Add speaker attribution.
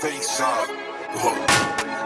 Speaker 1: face up.